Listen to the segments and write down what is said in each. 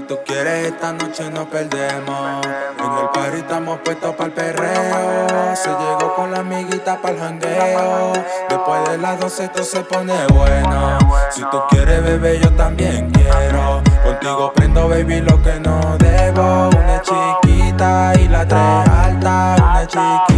tú quieres esta noche nos perdemos. En el party estamos puestos para el perreo. Se llegó con la amiguita para el jangueo. Después de las 12 esto se pone bueno. Si tú quieres bebé yo también quiero. Contigo prendo baby lo que no debo. Una chiquita y la tres alta Una chiquita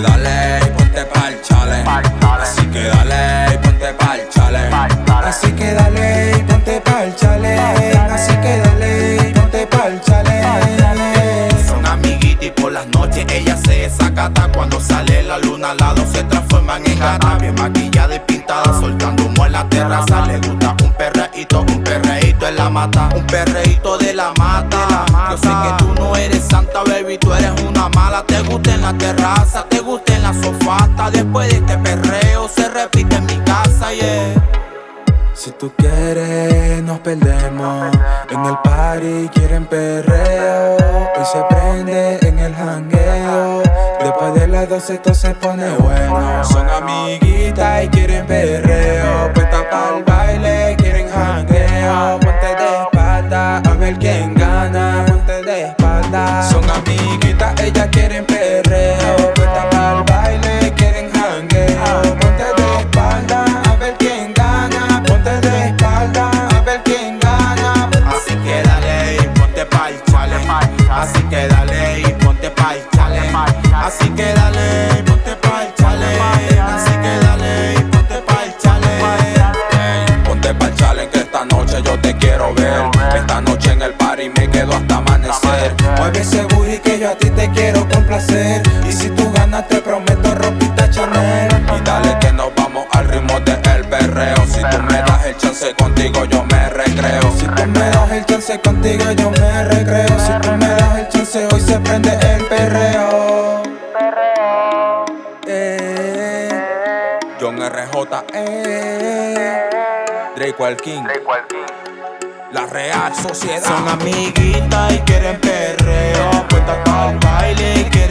dale y ponte pa'l chale. Así que dale y ponte pa'l chale. Así que dale y ponte pa'l chale. Así que dale y ponte pa'l chale. Son amiguitas y por las noches ella se desacata. Cuando sale la luna al lado se transforman en gata. Bien maquillada y pintada soltando humo en la terraza. Le gusta un perreíto, un perreíto en la mata. Un perreíto de la mata. Yo sé que baby, tú eres una mala. Te gusta en la terraza, te gusta en la sofá Hasta después de este perreo se repite en mi casa, yeah. Si tú quieres nos perdemos. En el party quieren perreo. Hoy se prende en el jangueo. Después de las 12 esto se pone bueno. Son amiguitas y quieren perreo. Puesta pa'l baile, Son amiguitas, ellas quieren perreo. Puesta pa'l baile, quieren jangueo. Ponte de espalda, a ver quién gana. Ponte de espalda, a ver quién gana. Así que dale y ponte pa'l chale. Así que dale y ponte pa'l chale. Así que dale y ponte pa'l chale. Así que dale y ponte pa'l chale. Ey, ponte pa'l challenge que esta noche yo te quiero ver. Esta noche en el party me quedo hasta amanecer. Mueve ese Y si tú ganas te prometo ropita Chanel. Y dale que nos vamos al ritmo de el perreo Si tú me das el chance contigo yo me recreo. Si tú me das el chance contigo yo me recreo. Si tú me das el chance hoy se prende el perreo eh, John RJ, eh, Drake el King, la Real Sociedad. Son amiguitas y quieren perreo. Puestas pa'l baile y quieren